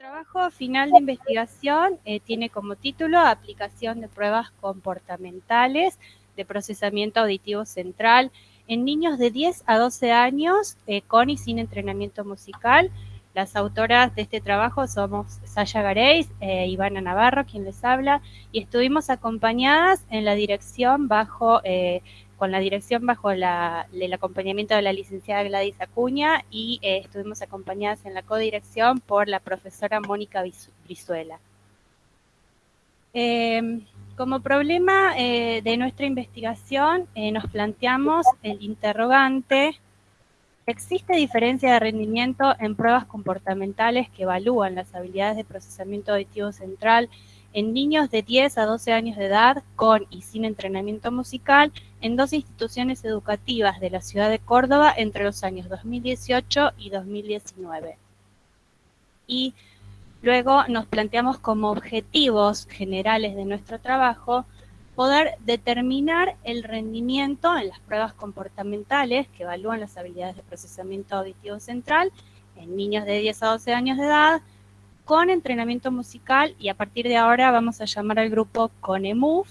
trabajo final de investigación eh, tiene como título Aplicación de pruebas comportamentales de procesamiento auditivo central en niños de 10 a 12 años eh, con y sin entrenamiento musical. Las autoras de este trabajo somos Sasha Gareis e Ivana Navarro, quien les habla, y estuvimos acompañadas en la dirección bajo con la dirección bajo el acompañamiento de la licenciada Gladys Acuña y eh, estuvimos acompañadas en la codirección por la profesora Mónica Brizuela. Em, como problema eh, de nuestra investigación eh, nos planteamos el interrogante, ¿existe diferencia de rendimiento en pruebas comportamentales que evalúan las habilidades de procesamiento auditivo central en niños de 10 a 12 años de edad con y sin entrenamiento musical en dos instituciones educativas de la ciudad de Córdoba entre los años 2018 y 2019. Y luego nos planteamos como objetivos generales de nuestro trabajo poder determinar el rendimiento en las pruebas comportamentales que evalúan las habilidades de procesamiento auditivo central en niños de 10 a 12 años de edad, con entrenamiento musical y a partir de ahora vamos a llamar al grupo CONEMUF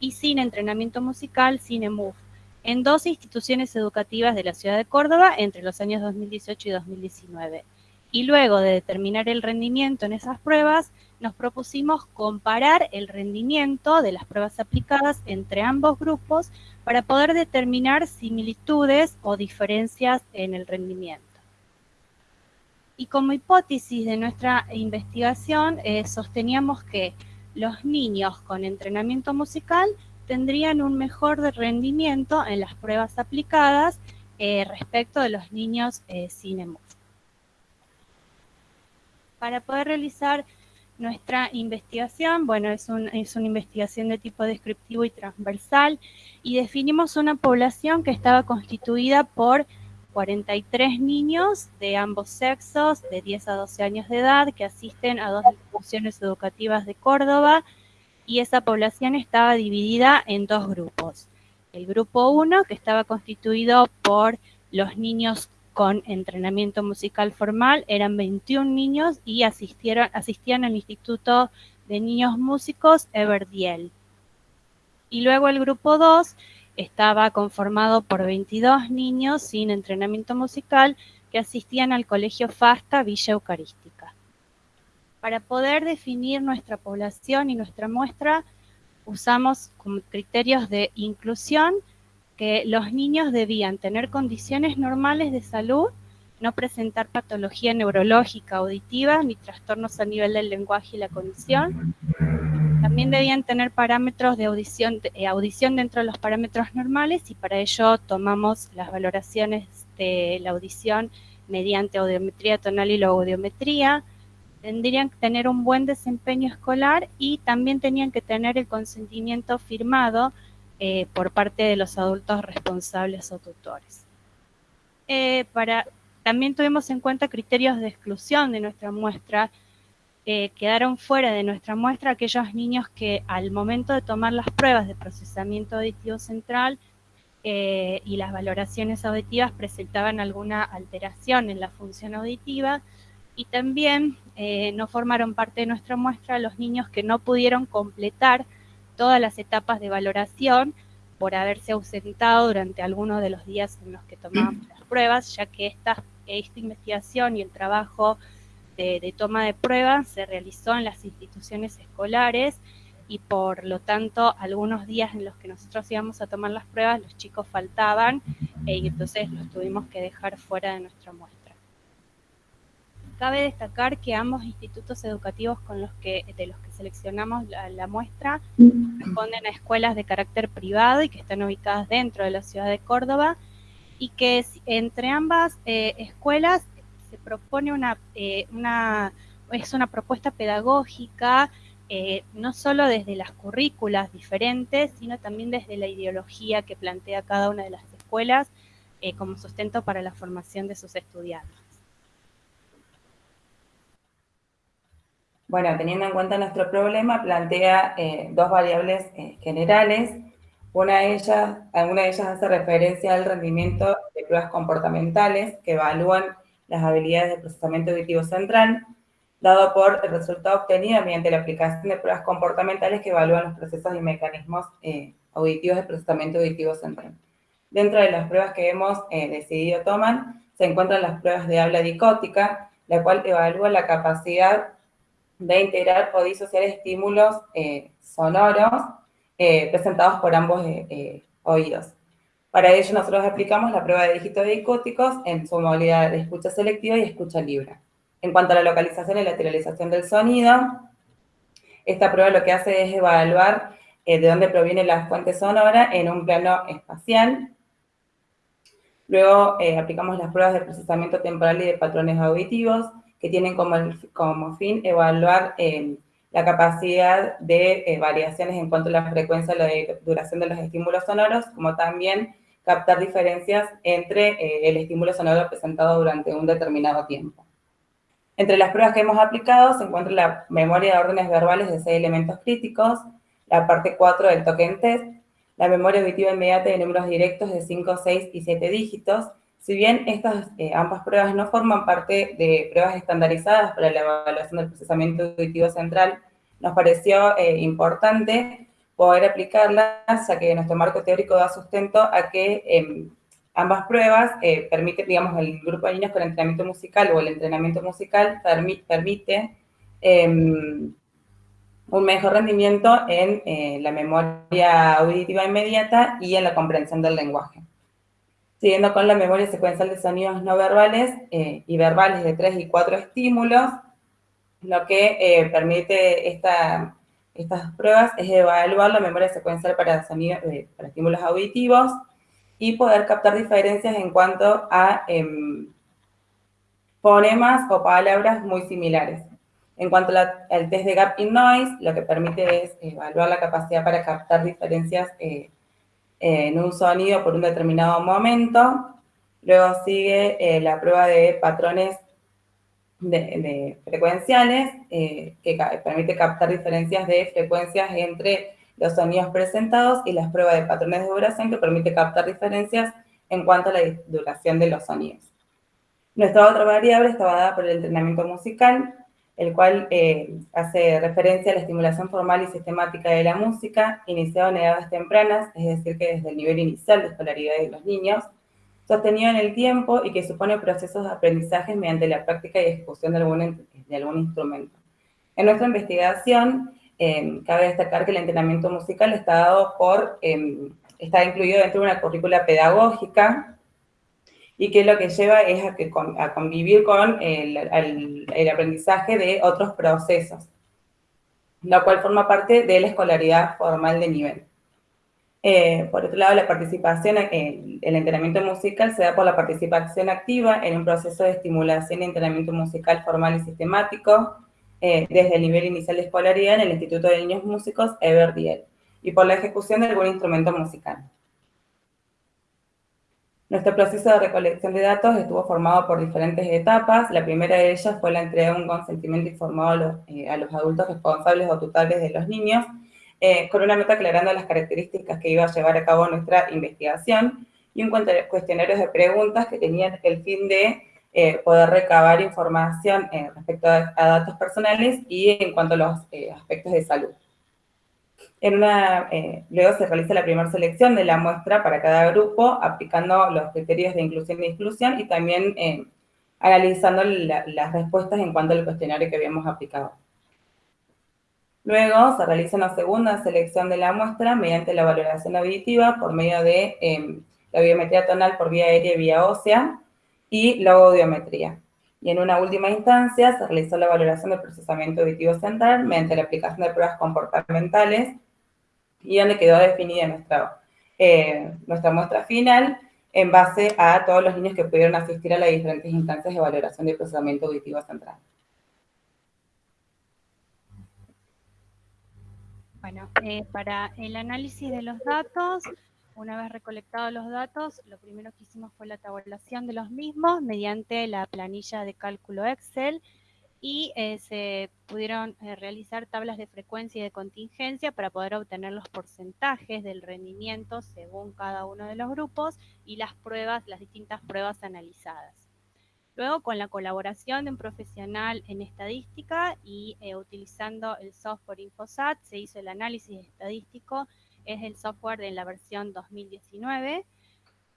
y sin entrenamiento musical CINEMUF en dos instituciones educativas de la ciudad de Córdoba entre los años 2018 y 2019. Y luego de determinar el rendimiento en esas pruebas, nos propusimos comparar el rendimiento de las pruebas aplicadas entre ambos grupos para poder determinar similitudes o diferencias en el rendimiento. Y como hipótesis de nuestra investigación, eh, sosteníamos que los niños con entrenamiento musical tendrían un mejor rendimiento en las pruebas aplicadas eh, respecto de los niños eh, sin. Para poder realizar nuestra investigación, bueno, es, es, una investigación de tipo descriptivo y transversal y definimos una población que estaba constituida por 43 niños de ambos sexos, de 10 a 12 años de edad, que asisten a dos instituciones educativas de Córdoba, y esa población estaba dividida en dos grupos. El grupo 1, que estaba constituido por los niños con entrenamiento musical formal, eran 21 niños y asistieron, asistían al Instituto de Niños Músicos Everdiel. Y luego el grupo 2, estaba conformado por 22 niños sin entrenamiento musical que asistían al Colegio FASTA Villa Eucarística. Para poder definir nuestra población y nuestra muestra, usamos como criterios de inclusión que los niños debían tener condiciones normales de salud, no presentar patología neurológica auditiva ni trastornos a nivel del lenguaje y la condición, también debían tener parámetros de audición, eh, audición dentro de los parámetros normales y para ello tomamos las valoraciones de la audición mediante audiometría tonal y logoaudiometría. Tendrían que tener un buen desempeño escolar y también tenían que tener el consentimiento firmado eh, por parte de los adultos responsables o tutores. Eh, para, también tuvimos en cuenta criterios de exclusión de nuestra muestra, eh, quedaron fuera de nuestra muestra aquellos niños que al momento de tomar las pruebas de procesamiento auditivo central eh, y las valoraciones auditivas presentaban alguna alteración en la función auditiva. Y también eh, no formaron parte de nuestra muestra los niños que no pudieron completar todas las etapas de valoración por haberse ausentado durante algunos de los días en los que tomábamos las pruebas, ya que esta, esta investigación y el trabajo de, toma de pruebas se realizó en las instituciones escolares y por lo tanto algunos días en los que nosotros íbamos a tomar las pruebas los chicos faltaban e, y entonces los tuvimos que dejar fuera de nuestra muestra. Cabe destacar que ambos institutos educativos con los que, de los que seleccionamos la, muestra responden a escuelas de carácter privado y que están ubicadas dentro de la ciudad de Córdoba y que entre ambas eh, escuelas se propone una, eh, una, es una propuesta pedagógica, eh, no solo desde las currículas diferentes, sino también desde la ideología que plantea cada una de las escuelas eh, como sustento para la formación de sus estudiantes. Bueno, teniendo en cuenta nuestro problema, plantea dos variables generales. Una de ellas, alguna de ellas hace referencia al rendimiento de pruebas comportamentales que evalúan las habilidades de procesamiento auditivo central dado por el resultado obtenido mediante la aplicación de pruebas comportamentales que evalúan los procesos y mecanismos eh, auditivos de procesamiento auditivo central. Dentro de las pruebas que hemos eh, decidido tomar, se encuentran las pruebas de habla dicótica, la cual evalúa la capacidad de integrar o disociar estímulos eh, sonoros presentados por ambos oídos. Para ello nosotros aplicamos la prueba de dígitos dicóticos en su modalidad de escucha selectiva y escucha libre. En cuanto a la localización y lateralización del sonido, esta prueba lo que hace es evaluar eh, de dónde proviene la fuente sonora en un plano espacial. Luego eh, aplicamos las pruebas de procesamiento temporal y de patrones auditivos, que tienen como, como fin evaluar eh, la capacidad de variaciones en cuanto a la frecuencia y la duración de los estímulos sonoros, como también captar diferencias entre el estímulo sonoro presentado durante un determinado tiempo. Entre las pruebas que hemos aplicado se encuentra la memoria de órdenes verbales de seis elementos críticos, la parte 4 del token test, la memoria auditiva inmediata de números directos de 5, 6 y 7 dígitos. Si bien estas eh, ambas pruebas no forman parte de pruebas estandarizadas para la evaluación del procesamiento auditivo central, nos pareció eh, importante poder aplicarlas, ya que nuestro marco teórico da sustento a que em, Ambas pruebas eh, permiten, digamos, el grupo de niños con entrenamiento musical o el entrenamiento musical permite em, un mejor rendimiento en eh, la memoria auditiva inmediata y en la comprensión del lenguaje. Siguiendo con la memoria secuencial de sonidos no verbales eh, y verbales de 3 y 4 estímulos, lo que permite esta, estas pruebas es evaluar la memoria secuencial para, sonidos, para estímulos auditivos, y poder captar diferencias en cuanto a eh, fonemas o palabras muy similares. En cuanto al test de Gap in Noise, lo que permite es evaluar la capacidad para captar diferencias eh, en un sonido por un determinado momento. Luego sigue eh, la prueba de patrones de, frecuenciales, eh, que permite captar diferencias de frecuencias entre los sonidos presentados y las pruebas de patrones de duración que permite captar diferencias en cuanto a la duración de los sonidos. Nuestra otra variable estaba dada por el entrenamiento musical, el cual eh, hace referencia a la estimulación formal y sistemática de la música, iniciado en edades tempranas, es decir, que desde el nivel inicial de escolaridad de los niños, sostenido en el tiempo y que supone procesos de aprendizaje mediante la práctica y ejecución de algún, de algún instrumento. En nuestra investigación, Em, cabe destacar que el entrenamiento musical está dado por, em, está incluido dentro de una currícula pedagógica y que lo que lleva es a, que, a convivir con el, el, aprendizaje de otros procesos, lo cual forma parte de la escolaridad formal de nivel. Eh, por otro lado, la participación, el, el entrenamiento musical se da por la participación activa en un proceso de estimulación y entrenamiento musical formal y sistemático, eh, desde el nivel inicial de escolaridad en el Instituto de Niños Músicos Everdiel y por la ejecución de algún instrumento musical. Nuestro proceso de recolección de datos estuvo formado por diferentes etapas. La primera de ellas fue la entrega de un consentimiento informado a los, eh, adultos responsables o tutores de los niños, eh, con una nota aclarando las características que iba a llevar a cabo nuestra investigación y un cuestionario de preguntas que tenían el fin de eh, poder recabar información eh, respecto a, datos personales y en cuanto a los eh, aspectos de salud. En una, luego se realiza la primera selección de la muestra para cada grupo, aplicando los criterios de inclusión y exclusión y también analizando las respuestas en cuanto al cuestionario que habíamos aplicado. Luego se realiza una segunda selección de la muestra mediante la valoración auditiva por medio de la biometría tonal por vía aérea y vía ósea, y la audiometría. Y en una última instancia se realizó la valoración del procesamiento auditivo central mediante la aplicación de pruebas comportamentales y donde quedó definida nuestra, eh, nuestra muestra final en base a todos los niños que pudieron asistir a las diferentes instancias de valoración del procesamiento auditivo central. Bueno, eh, para el análisis de los datos, una vez recolectados los datos, lo primero que hicimos fue la tabulación de los mismos mediante la planilla de cálculo Excel y eh, se pudieron eh, realizar tablas de frecuencia y de contingencia para poder obtener los porcentajes del rendimiento según cada uno de los grupos y las pruebas, las distintas pruebas analizadas. Luego, con la colaboración de un profesional en estadística y eh, utilizando el software Infosat, se hizo el análisis estadístico, es el software de la versión 2019.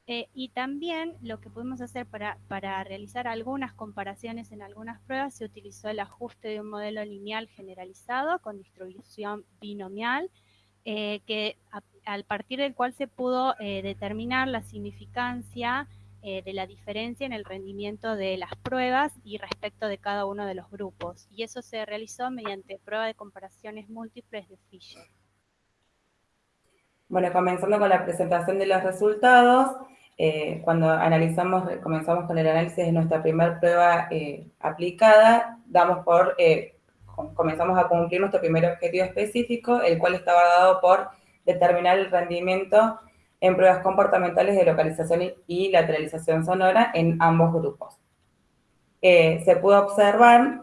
Eh, y también lo que pudimos hacer para, para, realizar algunas comparaciones en algunas pruebas, se utilizó el ajuste de un modelo lineal generalizado con distribución binomial, eh, que al partir del cual se pudo determinar la significancia eh, de la diferencia en el rendimiento de las pruebas y respecto de cada uno de los grupos. Y eso se realizó mediante prueba de comparaciones múltiples de Fisher. Bueno, comenzando con la presentación de los resultados, eh, cuando analizamos, comenzamos con el análisis de nuestra primera prueba eh, aplicada, damos por, comenzamos a cumplir nuestro primer objetivo específico, el cual estaba dado por determinar el rendimiento en pruebas comportamentales de localización y lateralización sonora en ambos grupos. Eh, se pudo observar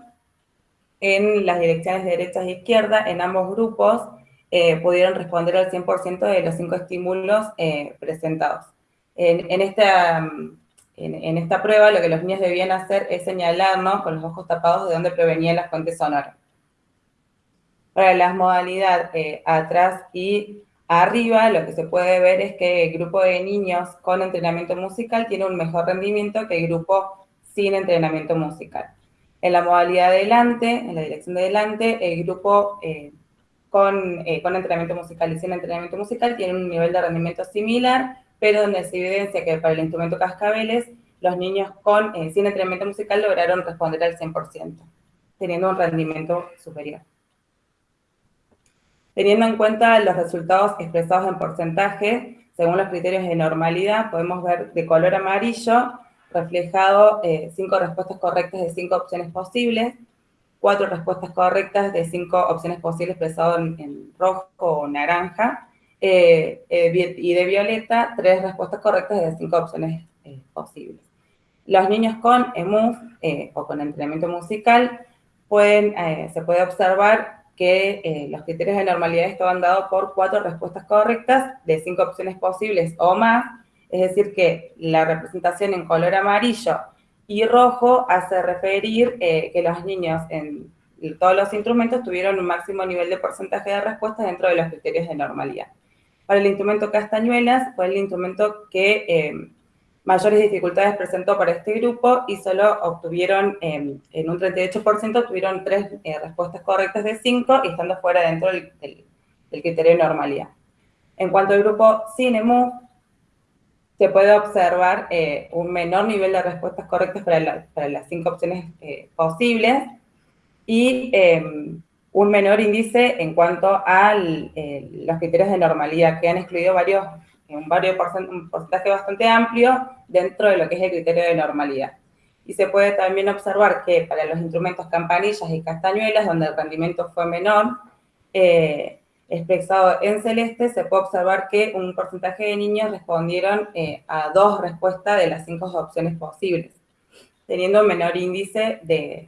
en las direcciones de derecha e izquierda, en ambos grupos, eh, pudieron responder al 100% de los cinco estímulos eh, presentados. En, esta, en, esta prueba, lo que los niños debían hacer es señalarnos con los ojos tapados de dónde provenían las fuentes sonoras. Para las modalidades atrás y Arriba lo que se puede ver es que el grupo de niños con entrenamiento musical tiene un mejor rendimiento que el grupo sin entrenamiento musical. En la modalidad delante, en la dirección de delante, el grupo eh, con, eh, con, entrenamiento musical y sin entrenamiento musical tiene un nivel de rendimiento similar, pero donde se evidencia que para el instrumento cascabeles, los niños con, eh, sin entrenamiento musical lograron responder al 100%, teniendo un rendimiento superior. Teniendo en cuenta los resultados expresados en porcentaje, según los criterios de normalidad, podemos ver de color amarillo reflejado eh, cinco respuestas correctas de cinco opciones posibles, cuatro respuestas correctas de cinco opciones posibles expresado en, rojo o naranja, eh, eh, y de violeta, tres respuestas correctas de cinco opciones posibles. Los niños con EMUF o con entrenamiento musical pueden, se puede observar que eh, los criterios de normalidad estaban dados por cuatro respuestas correctas de cinco opciones posibles o más, es decir, que la representación en color amarillo y rojo hace referir eh, que los niños en todos los instrumentos tuvieron un máximo nivel de porcentaje de respuestas dentro de los criterios de normalidad. Para el instrumento castañuelas fue el instrumento que eh, mayores dificultades presentó para este grupo y solo obtuvieron, en un 38%, tuvieron tres eh, respuestas correctas de cinco y estando fuera dentro del, criterio de normalidad. En cuanto al grupo CINEMU, se puede observar eh, un menor nivel de respuestas correctas para, las cinco opciones eh, posibles y em, un menor índice en cuanto a los criterios de normalidad, que han excluido varios un, porcentaje bastante amplio dentro de lo que es el criterio de normalidad. Y se puede también observar que para los instrumentos campanillas y castañuelas, donde el rendimiento fue menor, eh, expresado en celeste, se puede observar que un porcentaje de niños respondieron eh, a dos respuestas de las cinco opciones posibles, teniendo menor índice de,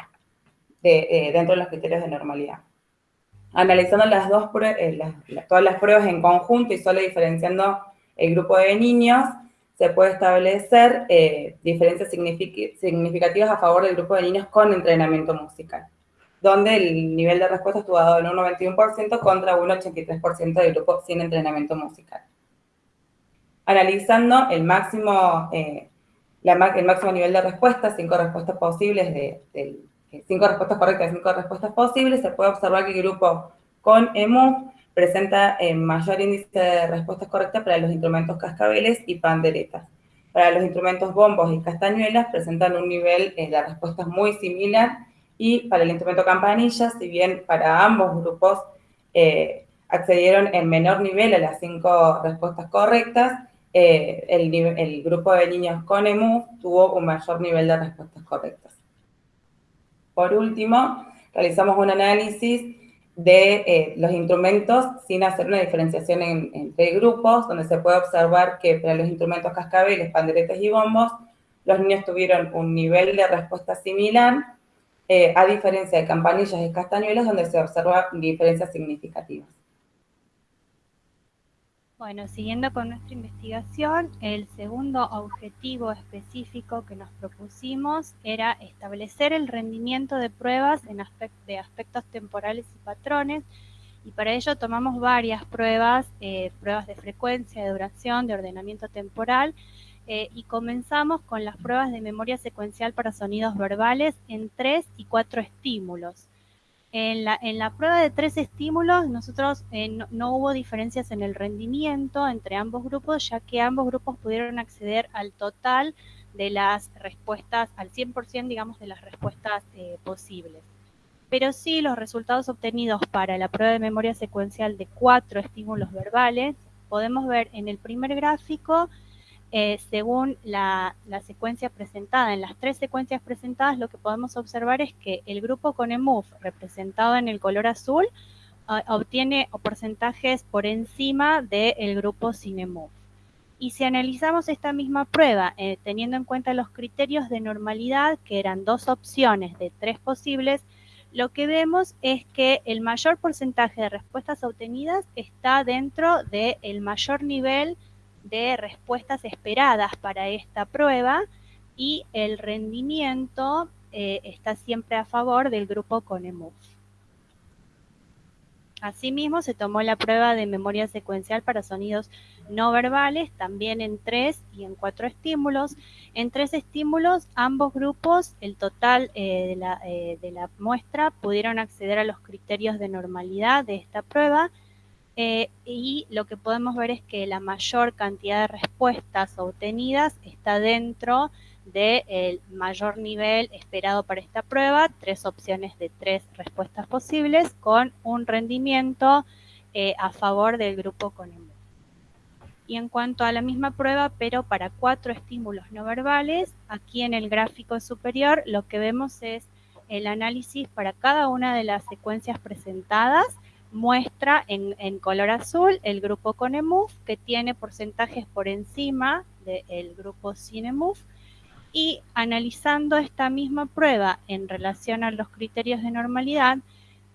eh, dentro de los criterios de normalidad. Analizando las dos todas las pruebas en conjunto y solo diferenciando el grupo de niños, se puede establecer eh, diferencias significativas a favor del grupo de niños con entrenamiento musical, donde el nivel de respuesta estuvo dado en un 91% contra un 83% del grupo sin entrenamiento musical. Analizando el máximo, eh, el máximo nivel de respuesta, cinco respuestas posibles, de, cinco respuestas correctas, cinco respuestas posibles, se puede observar que el grupo con EMU presenta eh, mayor índice de respuestas correctas para los instrumentos cascabeles y panderetas. Para los instrumentos bombos y castañuelas presentan un nivel eh, de respuestas muy similar y para el instrumento campanilla, si bien para ambos grupos eh, accedieron en menor nivel a las cinco respuestas correctas, el, el, grupo de niños con EMU tuvo un mayor nivel de respuestas correctas. Por último, realizamos un análisis de eh, los instrumentos sin hacer una diferenciación entre grupos, donde se puede observar que para los instrumentos cascabeles, panderetes y bombos, los niños tuvieron un nivel de respuesta similar, eh, a diferencia de campanillas y castañuelas, donde se observan diferencias significativas. Bueno, siguiendo con nuestra investigación, el segundo objetivo específico que nos propusimos era establecer el rendimiento de pruebas en de aspectos temporales y patrones, y para ello tomamos varias pruebas, eh, pruebas de frecuencia, de duración, de ordenamiento temporal, eh, y comenzamos con las pruebas de memoria secuencial para sonidos verbales en tres y cuatro estímulos. En la, en la prueba de tres estímulos, nosotros eh, no, hubo diferencias en el rendimiento entre ambos grupos, ya que ambos grupos pudieron acceder al total de las respuestas, al 100%, digamos, de las respuestas eh, posibles. Pero sí, los resultados obtenidos para la prueba de memoria secuencial de cuatro estímulos verbales, podemos ver en el primer gráfico eh, según la, secuencia presentada. En las tres secuencias presentadas lo que podemos observar es que el grupo con EMUF representado en el color azul ah, obtiene porcentajes por encima del grupo sin EMUF. Y si analizamos esta misma prueba, eh, teniendo en cuenta los criterios de normalidad, que eran dos opciones de tres posibles, lo que vemos es que el mayor porcentaje de respuestas obtenidas está dentro del mayor nivel de respuestas esperadas para esta prueba y el rendimiento eh, está siempre a favor del grupo con EMUF. Asimismo, se tomó la prueba de memoria secuencial para sonidos no verbales, también en tres y en cuatro estímulos. En tres estímulos, ambos grupos, el total eh, de, eh, de la muestra, pudieron acceder a los criterios de normalidad de esta prueba eh, y lo que podemos ver es que la mayor cantidad de respuestas obtenidas está dentro del mayor nivel esperado para esta prueba, tres opciones de tres respuestas posibles con un rendimiento eh, a favor del grupo con EMU. Y en cuanto a la misma prueba, pero para cuatro estímulos no verbales, aquí en el gráfico superior lo que vemos es el análisis para cada una de las secuencias presentadas muestra en, color azul el grupo con EMUF, que tiene porcentajes por encima del grupo sin EMUF, y analizando esta misma prueba en relación a los criterios de normalidad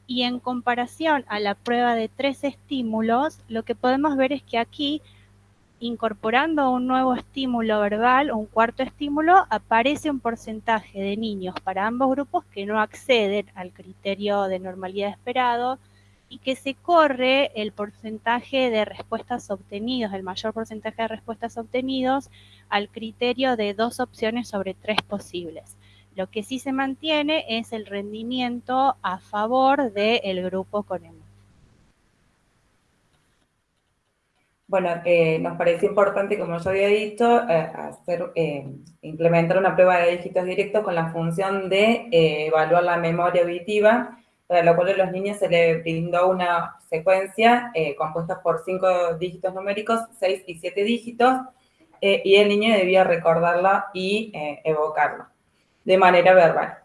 y en comparación a la prueba de tres estímulos, lo que podemos ver es que aquí, incorporando un nuevo estímulo verbal, un cuarto estímulo, aparece un porcentaje de niños para ambos grupos que no acceden al criterio de normalidad esperado, y que se corre el porcentaje de respuestas obtenidos, el mayor porcentaje de respuestas obtenidos al criterio de dos opciones sobre tres posibles. Lo que sí se mantiene es el rendimiento a favor del grupo con EMU. Bueno, eh, nos parece importante, como yo había dicho, eh, hacer, eh, implementar una prueba de dígitos directos con la función de evaluar la memoria auditiva para lo cual a los niños se les brindó una secuencia eh, compuesta por cinco dígitos numéricos, seis y siete dígitos, eh, y el niño debía recordarla y eh, evocarla de manera verbal.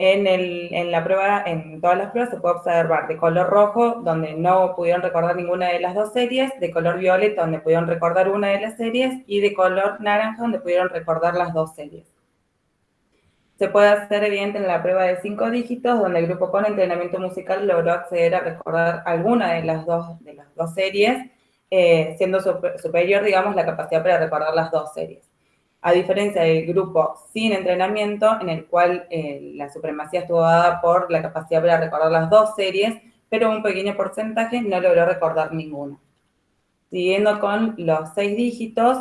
En, en, la prueba, en todas las pruebas se puede observar de color rojo, donde no pudieron recordar ninguna de las dos series, de color violeta, donde pudieron recordar una de las series, y de color naranja, donde pudieron recordar las dos series se puede hacer evidente en la prueba de cinco dígitos, donde el grupo con entrenamiento musical logró acceder a recordar alguna de las dos, de las dos series, eh, siendo superior, digamos, la capacidad para recordar las dos series. A diferencia del grupo sin entrenamiento, en el cual eh, la supremacía estuvo dada por la capacidad para recordar las dos series, pero un pequeño porcentaje no logró recordar ninguna. Siguiendo con los seis dígitos,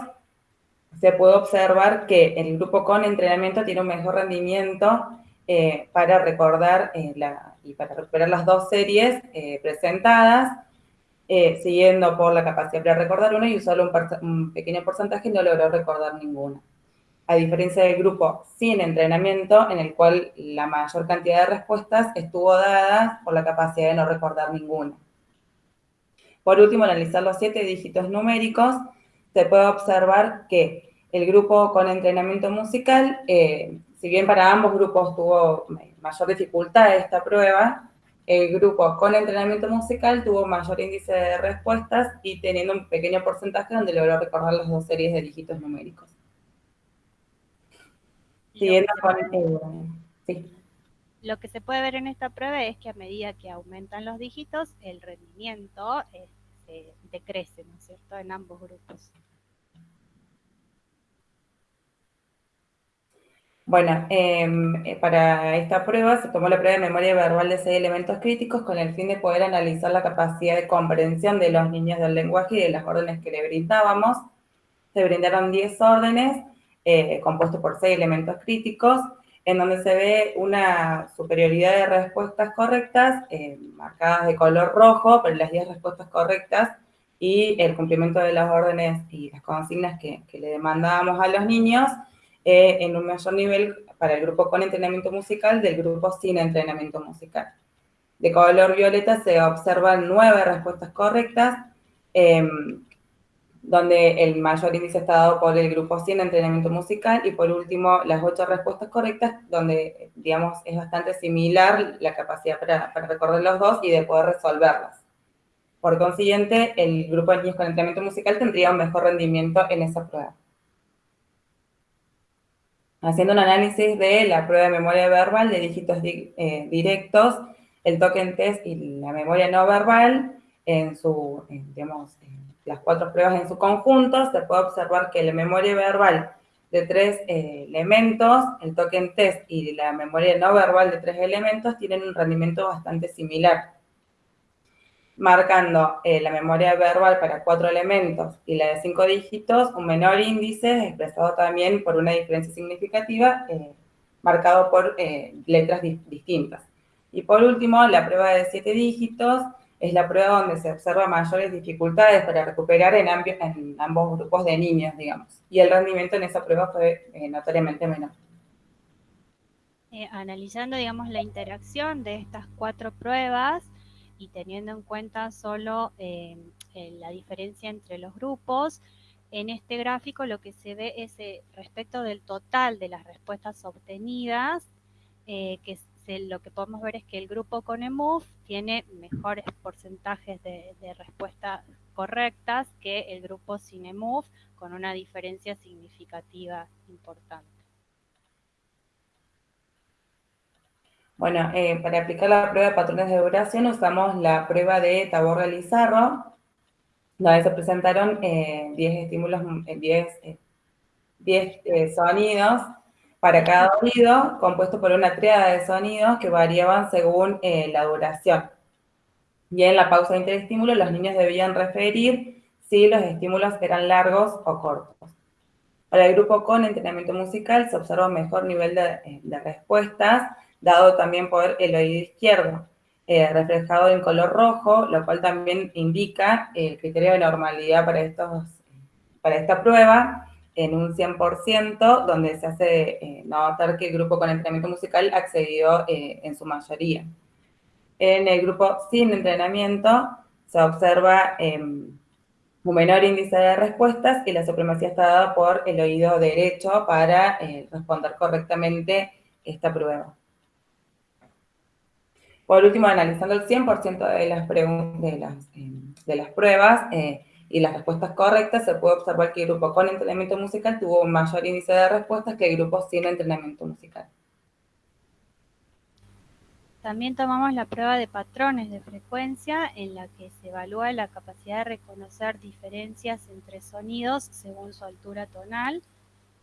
se puede observar que el grupo con entrenamiento tiene un mejor rendimiento eh, para recordar eh, y para recuperar las dos series eh, presentadas, siguiendo por la capacidad para recordar una y solo un, un, pequeño porcentaje no logró recordar ninguna. A diferencia del grupo sin entrenamiento, en el cual la mayor cantidad de respuestas estuvo dada por la capacidad de no recordar ninguna. Por último, analizar los siete dígitos numéricos, se puede observar que el grupo con entrenamiento musical, eh, si bien para ambos grupos tuvo mayor dificultad esta prueba, el grupo con entrenamiento musical tuvo mayor índice de respuestas y teniendo un pequeño porcentaje donde logró recordar las dos series de dígitos numéricos. Siguiendo con... sí. Lo que se puede ver en esta prueba es que a medida que aumentan los dígitos, el rendimiento es eh, decrece, ¿no es cierto?, en ambos grupos. Bueno, em, eh, para esta prueba se tomó la prueba de memoria verbal de seis elementos críticos con el fin de poder analizar la capacidad de comprensión de los niños del lenguaje y de las órdenes que le brindábamos. Se brindaron 10 órdenes eh, compuestos por seis elementos críticos, en donde se ve una superioridad de respuestas correctas, eh, marcadas de color rojo, pero las 10 respuestas correctas, y el cumplimiento de las órdenes y las consignas que, que le demandábamos a los niños, eh, en un mayor nivel para el grupo con entrenamiento musical del grupo sin entrenamiento musical. De color violeta se observan nueve respuestas correctas, em, donde el mayor índice está dado por el grupo sin entrenamiento musical, y por último, las ocho respuestas correctas, donde, digamos, es bastante similar la capacidad para, para recordar los dos y de poder resolverlas. Por consiguiente, el grupo de niños con entrenamiento musical tendría un mejor rendimiento en esa prueba haciendo un análisis de la prueba de memoria verbal de dígitos eh, directos, el token test y la memoria no verbal, en su, digamos, las cuatro pruebas en su conjunto, se puede observar que la memoria verbal de tres eh, elementos, el token test y la memoria no verbal de tres elementos tienen un rendimiento bastante similar marcando eh, la memoria verbal para cuatro elementos y la de cinco dígitos, un menor índice expresado también por una diferencia significativa, eh, marcado por eh, letras distintas. Y por último, la prueba de siete dígitos es la prueba donde se observa mayores dificultades para recuperar en, en ambos grupos de niños, digamos. Y el rendimiento en esa prueba fue notoriamente menor. analizando, digamos, la interacción de estas cuatro pruebas, y teniendo en cuenta solo eh, la diferencia entre los grupos, en este gráfico lo que se ve es eh, respecto del total de las respuestas obtenidas, eh, que lo que podemos ver es que el grupo con EMUF tiene mejores porcentajes de, de respuestas correctas que el grupo sin EMUF, con una diferencia significativa importante. Bueno, eh, para aplicar la prueba de patrones de duración usamos la prueba de Taborra-Lizarro, donde se presentaron 10 eh, estímulos, 10 eh, sonidos para cada oído, compuesto por una triada de sonidos que variaban según la duración. Y en la pausa de interestímulo los niños debían referir si los estímulos eran largos o cortos. Para el grupo con entrenamiento musical se observa un mejor nivel de respuestas, dado también por el oído izquierdo, eh, reflejado en color rojo, lo cual también indica el criterio de normalidad para, estos, para esta prueba en un 100%, donde se hace eh, notar que el grupo con entrenamiento musical accedió eh, en su mayoría. En el grupo sin entrenamiento se observa em, un menor índice de respuestas y la supremacía está dada por el oído derecho para responder correctamente esta prueba. Por último, analizando el 100% de las, de las, eh, de las pruebas eh, y las respuestas correctas, se puede observar que el grupo con entrenamiento musical tuvo un mayor índice de respuestas que el grupo sin entrenamiento musical. También tomamos la prueba de patrones de frecuencia en la que se evalúa la capacidad de reconocer diferencias entre sonidos según su altura tonal.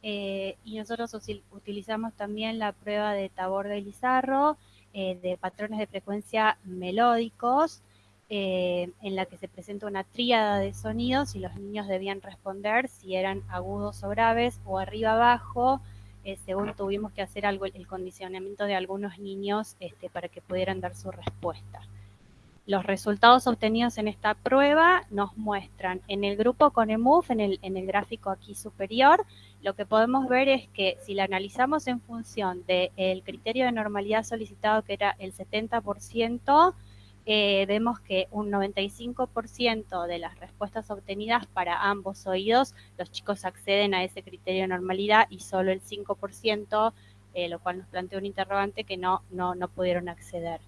Eh, y nosotros utilizamos también la prueba de Tabor de Lizarro, eh, de patrones de frecuencia melódicos, eh, en la que se presenta una tríada de sonidos y los niños debían responder si eran agudos o graves o arriba abajo, eh, según tuvimos que hacer algo, el condicionamiento de algunos niños este, para que pudieran dar su respuesta. Los resultados obtenidos en esta prueba nos muestran en el grupo con EMUF, en el, en el gráfico aquí superior, lo que podemos ver es que si la analizamos en función del criterio de normalidad solicitado, que era el 70%, eh, vemos que un 95% de las respuestas obtenidas para ambos oídos, los chicos acceden a ese criterio de normalidad y solo el 5%, eh, lo cual nos plantea un interrogante que no, no, no pudieron acceder.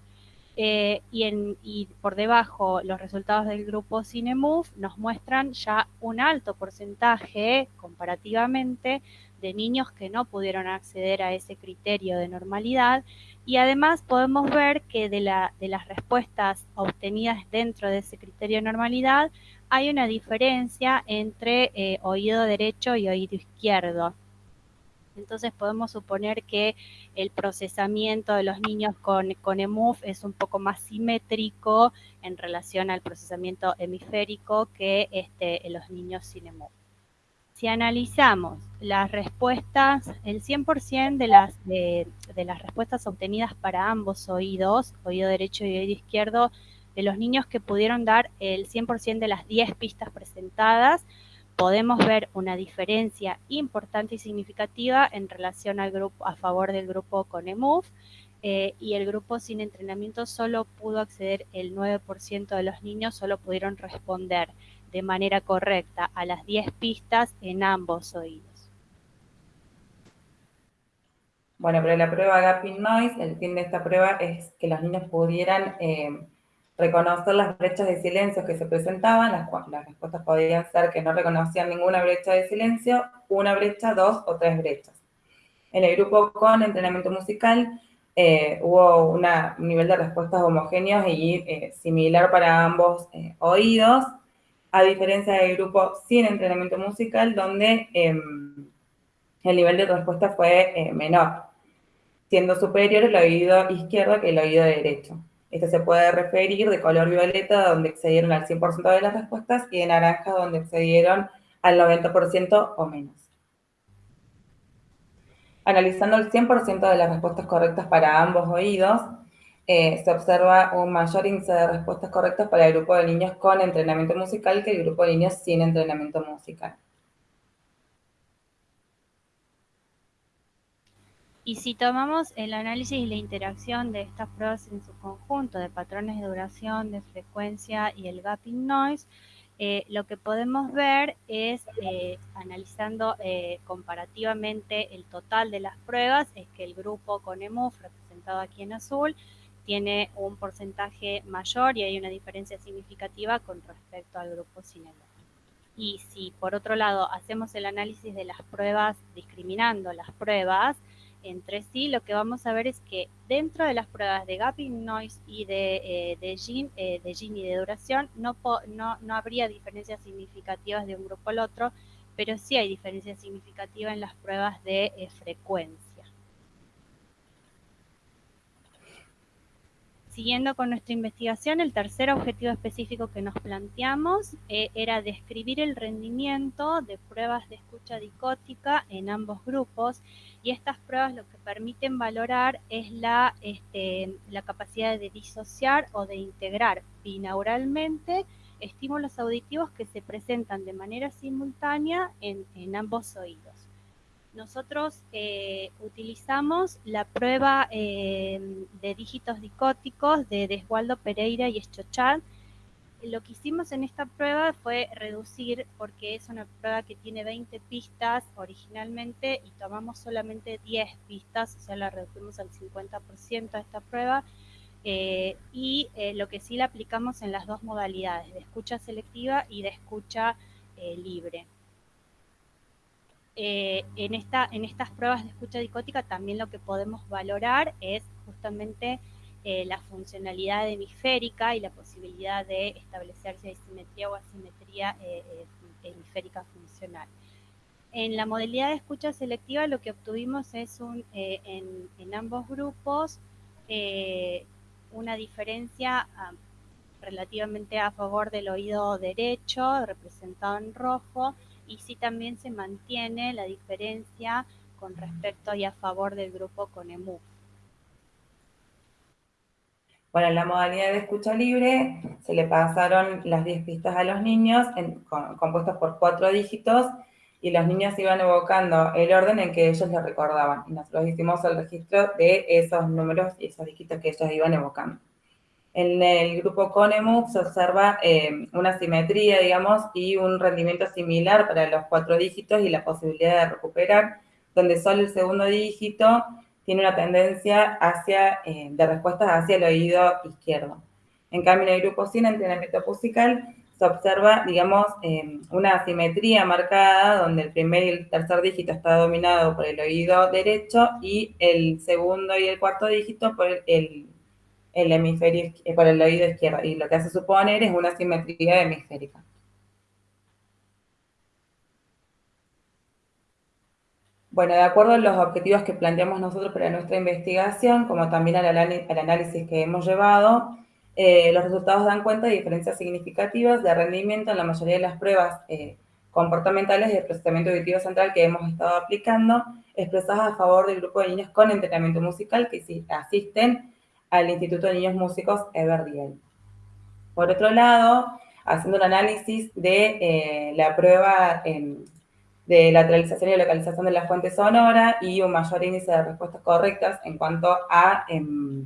Eh, y, en, y, por debajo los resultados del grupo CineMove nos muestran ya un alto porcentaje comparativamente de niños que no pudieron acceder a ese criterio de normalidad y además podemos ver que de, la, de las respuestas obtenidas dentro de ese criterio de normalidad hay una diferencia entre eh, oído derecho y oído izquierdo. Entonces podemos suponer que el procesamiento de los niños con, con EMUF es un poco más simétrico en relación al procesamiento hemisférico que este, los niños sin EMUF. Si analizamos las respuestas, el 100% de de las respuestas obtenidas para ambos oídos, oído derecho y oído izquierdo, de los niños que pudieron dar el 100% de las 10 pistas presentadas, podemos ver una diferencia importante y significativa en relación al grupo a favor del grupo con EMUF eh, y el grupo sin entrenamiento solo pudo acceder el 9% de los niños, solo pudieron responder de manera correcta a las 10 pistas en ambos oídos. Bueno, pero la prueba Gapping Noise, el fin de esta prueba es que los niños pudieran eh, reconocer las brechas de silencio que se presentaban, las, las, respuestas podían ser que no reconocían ninguna brecha de silencio, una brecha, dos o tres brechas. En el grupo con entrenamiento musical eh, hubo un nivel de respuestas homogéneos y eh, similar para ambos eh, oídos, a diferencia del grupo sin entrenamiento musical, donde em, el nivel de respuesta fue menor, siendo superior el oído izquierdo que el oído derecho. Este se puede referir de color violeta, donde excedieron al 100% de las respuestas, y de naranja, donde excedieron al 90% o menos. Analizando el 100% de las respuestas correctas para ambos oídos, eh, se observa un mayor índice de respuestas correctas para el grupo de niños con entrenamiento musical que el grupo de niños sin entrenamiento musical. Y si tomamos el análisis y la interacción de estas pruebas en su conjunto, de patrones de duración, de frecuencia y el gapping noise, eh, lo que podemos ver es, eh, analizando eh, comparativamente el total de las pruebas, es que el grupo con EMUF, representado aquí en azul, tiene un porcentaje mayor y hay una diferencia significativa con respecto al grupo sin EMUF. Y si por otro lado hacemos el análisis de las pruebas, discriminando las pruebas, entre sí, lo que vamos a ver es que dentro de las pruebas de gapping noise y de, eh, de, eh, y de duración no, no, no, habría diferencias significativas de un grupo al otro, pero sí hay diferencias significativas en las pruebas de eh, frecuencia. Siguiendo con nuestra investigación, el tercer objetivo específico que nos planteamos eh, era describir el rendimiento de pruebas de escucha dicótica en ambos grupos y estas pruebas lo que permiten valorar es la, este, la capacidad de disociar o de integrar binauralmente estímulos auditivos que se presentan de manera simultánea en ambos oídos nosotros eh, utilizamos la prueba eh, de dígitos dicóticos de Desgualdo Pereira y Eschochat. Lo que hicimos en esta prueba fue reducir, porque es una prueba que tiene 20 pistas originalmente y tomamos solamente 10 pistas, o sea, la reducimos al 50% a esta prueba. Eh, y lo que sí la aplicamos en las dos modalidades, de escucha selectiva y de escucha libre. Eh, en, esta, en estas pruebas de escucha dicótica también lo que podemos valorar es justamente eh, la funcionalidad hemisférica y la posibilidad de establecerse simetría o asimetría eh, hemisférica funcional. En la modalidad de escucha selectiva lo que obtuvimos es en, ambos grupos una diferencia ah, relativamente a favor del oído derecho, representado en rojo, y si también se mantiene la diferencia con respecto y a favor del grupo con EMU. Bueno, en la modalidad de escucha libre se le pasaron las 10 pistas a los niños compuestas por cuatro dígitos y los niños iban evocando el orden en que ellos lo recordaban. Y nosotros hicimos el registro de esos números y esos dígitos que ellos iban evocando. En el grupo CONEMUX se observa eh, una simetría, digamos, y un rendimiento similar para los cuatro dígitos y la posibilidad de recuperar, donde solo el segundo dígito tiene una tendencia hacia, eh, de respuestas hacia el oído izquierdo. En cambio, en el grupo sin entrenamiento musical se observa, digamos, em, una asimetría marcada donde el primer y el tercer dígito está dominado por el oído derecho y el segundo y el cuarto dígito por el, hemisferio, eh, por el oído izquierdo. Y lo que hace suponer es una asimetría hemisférica. Bueno, de acuerdo a los objetivos que planteamos nosotros para nuestra investigación, como también al, análisis que hemos llevado, eh, los resultados dan cuenta de diferencias significativas de rendimiento en la mayoría de las pruebas eh, comportamentales de procesamiento auditivo central que hemos estado aplicando, expresadas a favor del grupo de niños con entrenamiento musical que asisten al Instituto de Niños Músicos Everdiel. Por otro lado, haciendo un análisis de eh, la prueba de lateralización y localización de la fuente sonora y un mayor índice de respuestas correctas en cuanto a em,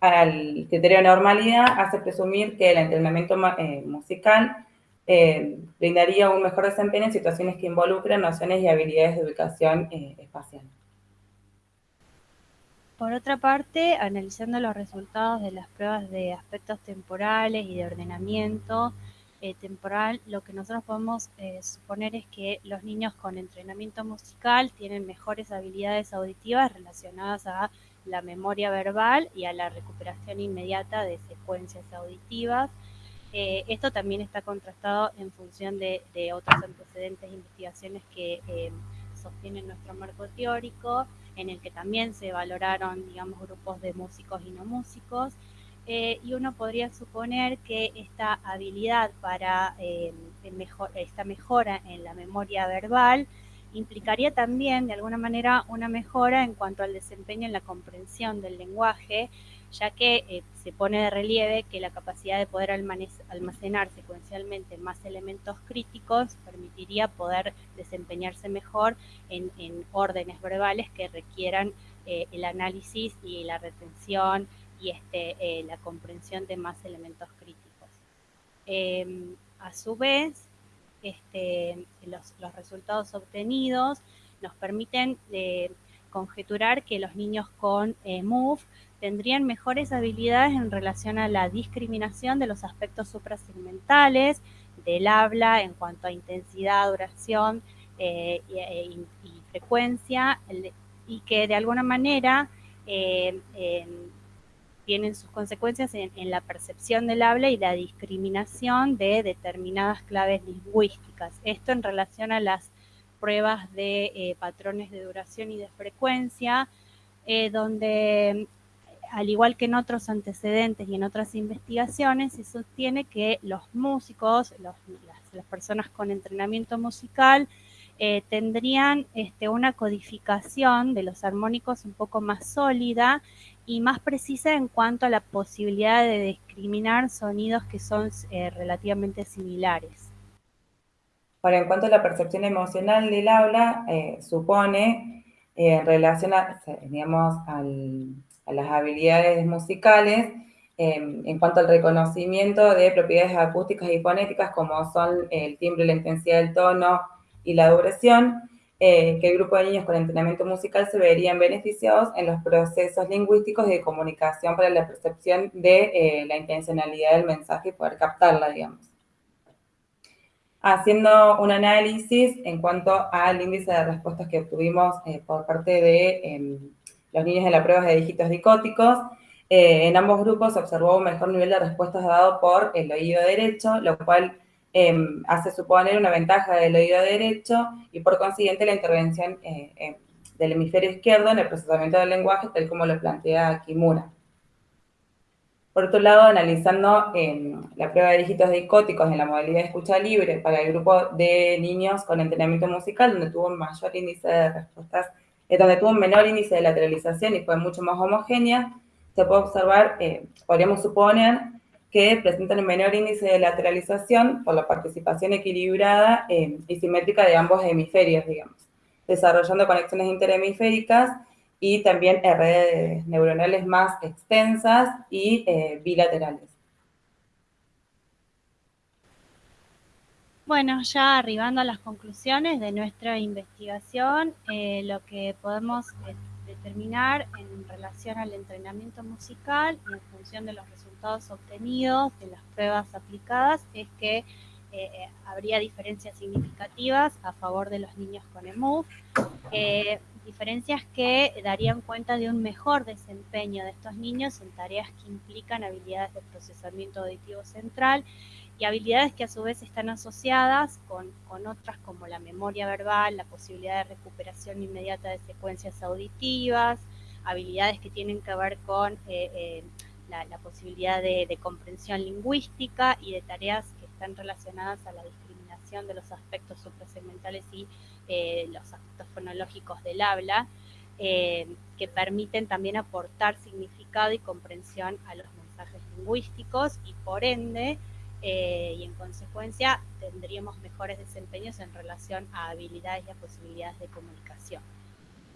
al criterio de normalidad hace presumir que el entrenamiento eh, musical eh, brindaría un mejor desempeño en situaciones que involucran nociones y habilidades de ubicación eh, espacial. Por otra parte, analizando los resultados de las pruebas de aspectos temporales y de ordenamiento temporal, lo que nosotros podemos suponer es que los niños con entrenamiento musical tienen mejores habilidades auditivas relacionadas a la memoria verbal y a la recuperación inmediata de secuencias auditivas. Eh, esto también está contrastado en función de, otros antecedentes e investigaciones que eh, sostienen nuestro marco teórico, en el que también se valoraron, digamos, grupos de músicos y no músicos, eh, y uno podría suponer que esta habilidad para esta mejora en la memoria verbal implicaría también, de alguna manera, una mejora en cuanto al desempeño en la comprensión del lenguaje, ya que eh, se pone de relieve que la capacidad de poder almacenar secuencialmente más elementos críticos permitiría poder desempeñarse mejor en, órdenes verbales que requieran eh, el análisis y la retención y este, eh, la comprensión de más elementos críticos. Em, a su vez, este, los, resultados obtenidos nos permiten conjeturar que los niños con MOVE tendrían mejores habilidades en relación a la discriminación de los aspectos suprasegmentales del habla en cuanto a intensidad, duración eh, y, frecuencia, y que de alguna manera tienen sus consecuencias en, la percepción del habla y la discriminación de determinadas claves lingüísticas. Esto en relación a las pruebas de eh, patrones de duración y de frecuencia, eh, donde al igual que en otros antecedentes y en otras investigaciones, se sostiene que los músicos, las, personas con entrenamiento musical, eh, tendrían este, una codificación de los armónicos un poco más sólida y más precisa en cuanto a la posibilidad de discriminar sonidos que son eh, relativamente similares. En cuanto a la percepción emocional del habla, eh, supone, eh, en relación a, digamos, a las habilidades musicales, en cuanto al reconocimiento de propiedades acústicas y fonéticas como son el timbre, la intensidad del tono y la duración, eh, que el grupo de niños con entrenamiento musical se verían beneficiados en los procesos lingüísticos de comunicación para la percepción de eh, la intencionalidad del mensaje y poder captarla, digamos. Haciendo un análisis en cuanto al índice de respuestas que obtuvimos eh, por parte de em, los niños en la prueba de dígitos dicóticos, en ambos grupos se observó un mejor nivel de respuestas dado por el oído derecho, lo cual Em, hace suponer una ventaja del oído derecho y por consiguiente la intervención eh, em, del hemisferio izquierdo en el procesamiento del lenguaje, tal como lo plantea Kimura. Por otro lado, analizando em, la prueba de dígitos dicóticos en la modalidad de escucha libre para el grupo de niños con entrenamiento musical, donde tuvo un mayor índice de respuestas, eh, donde tuvo un menor índice de lateralización y fue mucho más homogénea, se puede observar, eh, podríamos suponer que presentan un menor índice de lateralización por la participación equilibrada eh, y simétrica de ambos hemisferios, digamos, desarrollando conexiones interhemisféricas y también redes neuronales más extensas y bilaterales. Bueno, ya arribando a las conclusiones de nuestra investigación, eh, lo que podemos determinar en relación al entrenamiento musical y en función de los resultados obtenidos de las pruebas aplicadas es que eh, habría diferencias significativas a favor de los niños con EMUV, eh, diferencias que darían cuenta de un mejor desempeño de estos niños en tareas que implican habilidades de procesamiento auditivo central y habilidades que a su vez están asociadas con, otras como la memoria verbal, la posibilidad de recuperación inmediata de secuencias auditivas, habilidades que tienen que ver con eh, eh, la, posibilidad de, comprensión lingüística y de tareas que están relacionadas a la discriminación de los aspectos suprasegmentales y eh, los aspectos fonológicos del habla, que permiten también aportar significado y comprensión a los mensajes lingüísticos y por ende eh, y en consecuencia tendríamos mejores desempeños en relación a habilidades y a posibilidades de comunicación.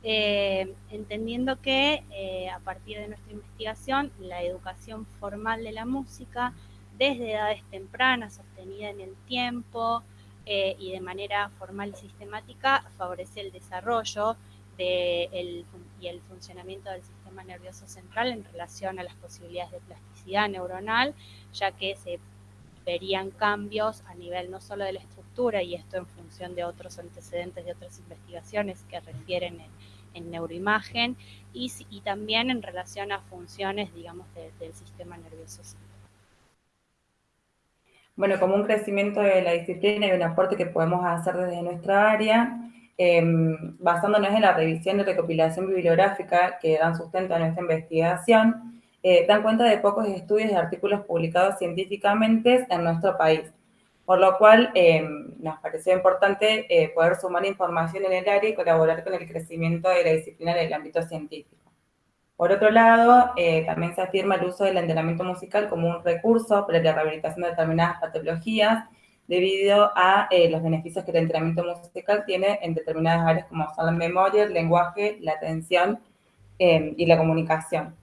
Eh, entendiendo que eh, a partir de nuestra investigación la educación formal de la música desde edades tempranas, sostenida en el tiempo y de manera formal y sistemática, favorece el desarrollo y el funcionamiento del sistema nervioso central en relación a las posibilidades de plasticidad neuronal, ya que se verían cambios a nivel no solo de la estructura, y esto en función de otros antecedentes de otras investigaciones que refieren en, neuroimagen, y, también en relación a funciones, digamos, del sistema nervioso central. Bueno, como un crecimiento de la disciplina y un aporte que podemos hacer desde nuestra área, em, basándonos en la revisión y recopilación bibliográfica que dan sustento a nuestra investigación, eh, dan cuenta de pocos estudios y artículos publicados científicamente en nuestro país, por lo cual eh, nos pareció importante eh, poder sumar información en el área y colaborar con el crecimiento de la disciplina en el ámbito científico. Por otro lado, también se afirma el uso del entrenamiento musical como un recurso para la rehabilitación de determinadas patologías, debido a los beneficios que el entrenamiento musical tiene en determinadas áreas como son la memoria, el lenguaje, la atención y la comunicación.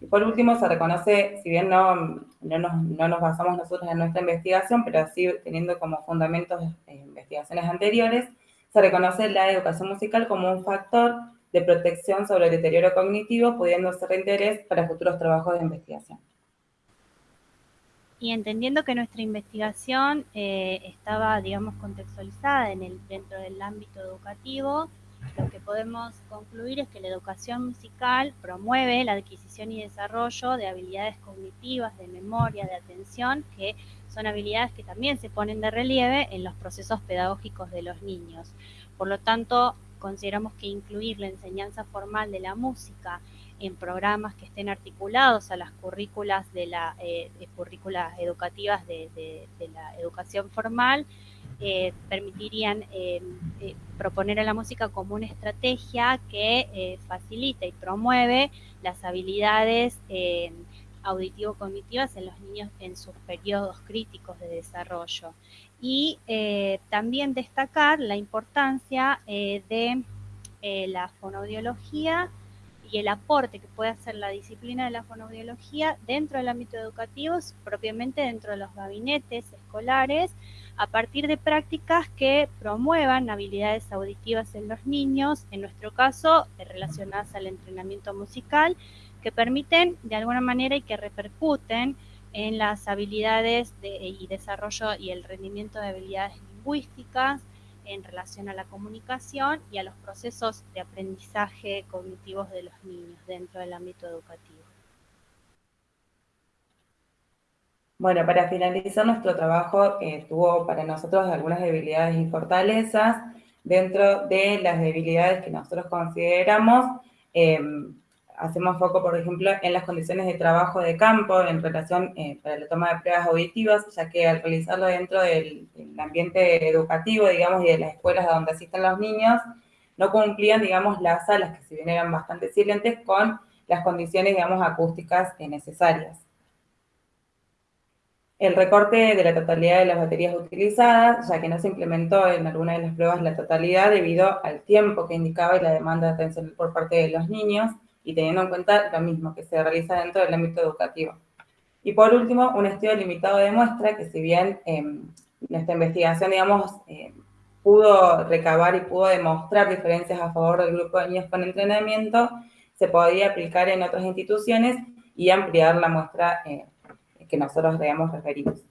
Y por último, se reconoce, si bien no, no, nos, no nos basamos nosotros en nuestra investigación, pero sí teniendo como fundamentos investigaciones anteriores, se reconoce la educación musical como un factor de protección sobre el deterioro cognitivo, pudiendo ser de interés para futuros trabajos de investigación. Y entendiendo que nuestra investigación eh, estaba, digamos, contextualizada en el, dentro del ámbito educativo, lo que podemos concluir es que la educación musical promueve la adquisición y desarrollo de habilidades cognitivas, de memoria, de atención, que son habilidades que también se ponen de relieve en los procesos pedagógicos de los niños. Por lo tanto, consideramos que incluir la enseñanza formal de la música en programas que estén articulados a las currículas de la eh, currículas educativas de la educación formal eh, permitirían eh, eh, proponer a la música como una estrategia que facilita y promueve las habilidades auditivo-cognitivas en los niños en sus periodos críticos de desarrollo. Y también destacar la importancia de la fonoaudiología y el aporte que puede hacer la disciplina de la fonoaudiología dentro del ámbito educativo, propiamente dentro de los gabinetes escolares, a partir de prácticas que promuevan habilidades auditivas en los niños, en nuestro caso eh, relacionadas al entrenamiento musical, que permiten de alguna manera y que repercuten en las habilidades y desarrollo y el rendimiento de habilidades lingüísticas en relación a la comunicación y a los procesos de aprendizaje cognitivos de los niños dentro del ámbito educativo. Bueno, para finalizar nuestro trabajo eh, tuvo para nosotros algunas debilidades y fortalezas. Dentro de las debilidades que nosotros consideramos, em, hacemos foco, por ejemplo, en las condiciones de trabajo de campo en relación eh, para la toma de pruebas auditivas, ya que al realizarlo dentro del, ambiente educativo, digamos, y de las escuelas donde asisten los niños, no cumplían, digamos, las salas, que si bien eran bastante silentes, con las condiciones, digamos, acústicas necesarias el recorte de la totalidad de las baterías utilizadas, ya que no se implementó en alguna de las pruebas la totalidad debido al tiempo que indicaba y la demanda de atención por parte de los niños, y teniendo en cuenta lo mismo que se realiza dentro del ámbito educativo. Y por último, un estudio limitado demuestra que si bien eh, nuestra investigación, digamos, em, pudo recabar y pudo demostrar diferencias a favor del grupo de niños con entrenamiento, se podía aplicar en otras instituciones y ampliar la muestra eh, que nosotros digamos referimos.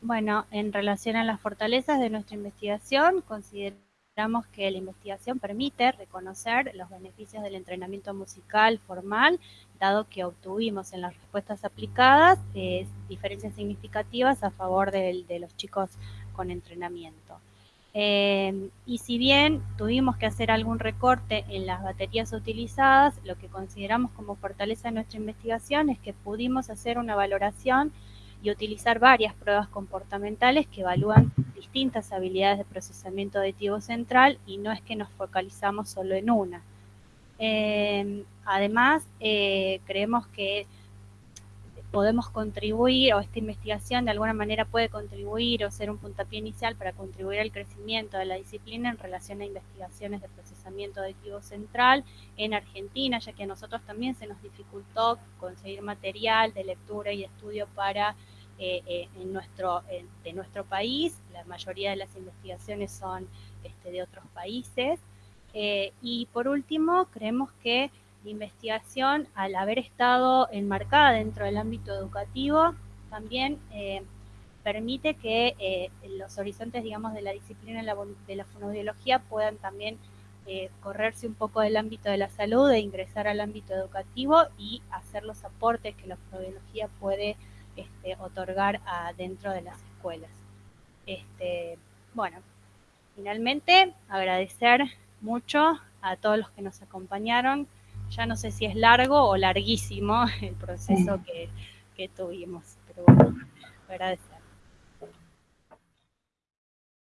Bueno, en relación a las fortalezas de nuestra investigación, consideramos que la investigación permite reconocer los beneficios del entrenamiento musical formal, dado que obtuvimos en las respuestas aplicadas eh, diferencias significativas a favor de los chicos con entrenamiento. Eh, y si bien tuvimos que hacer algún recorte en las baterías utilizadas, lo que consideramos como fortaleza de nuestra investigación es que pudimos hacer una valoración y utilizar varias pruebas comportamentales que evalúan distintas habilidades de procesamiento auditivo central y no es que nos focalizamos solo en una. Eh, además, eh, creemos que podemos contribuir o esta investigación de alguna manera puede contribuir o ser un puntapié inicial para contribuir al crecimiento de la disciplina en relación a investigaciones de procesamiento auditivo central en Argentina, ya que a nosotros también se nos dificultó conseguir material de lectura y estudio para eh, eh, en nuestro, de nuestro país. La mayoría de las investigaciones son este, de otros países. Eh, y por último, creemos que la investigación, al haber estado enmarcada dentro del ámbito educativo, también eh, permite que eh, los horizontes, digamos, de la disciplina de la, fonoaudiología puedan también eh, correrse un poco del ámbito de la salud e ingresar al ámbito educativo y hacer los aportes que la fonoaudiología puede este, otorgar dentro de las escuelas. Este, bueno, finalmente agradecer mucho a todos los que nos acompañaron ya no sé si es largo o larguísimo el proceso que, que tuvimos, pero bueno, agradezco.